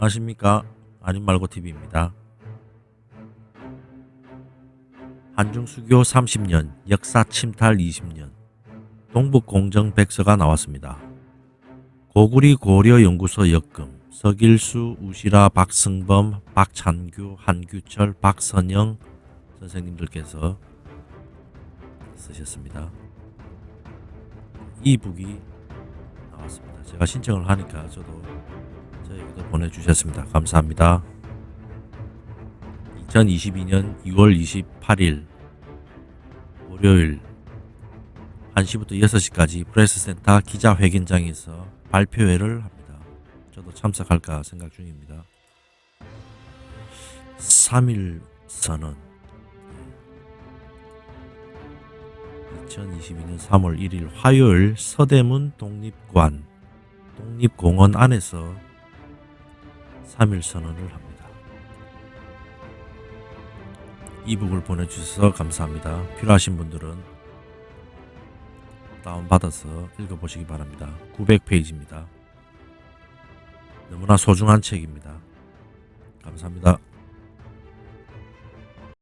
안녕하십니까 아님말고TV입니다. 한중수교 30년, 역사 침탈 20년, 동북공정 백서가 나왔습니다. 고구리 고려연구소 역금, 서길수, 우시라, 박승범, 박찬규, 한규철, 박선영 선생님들께서 쓰셨습니다. 이 북이 나왔습니다. 제가 신청을 하니까 저도 저에게도 보내주셨습니다. 감사합니다. 2022년 2월 28일 월요일 1시부터 6시까지 프레스센터 기자회견장에서 발표회를 합니다. 저도 참석할까 생각 중입니다. 3일 선언 2022년 3월 1일 화요일 서대문 독립관 독립공원 안에서 3일 선언을 합니다. 이북을 보내주셔서 감사합니다. 필요하신 분들은 다운받아서 읽어보시기 바랍니다. 900페이지입니다. 너무나 소중한 책입니다. 감사합니다.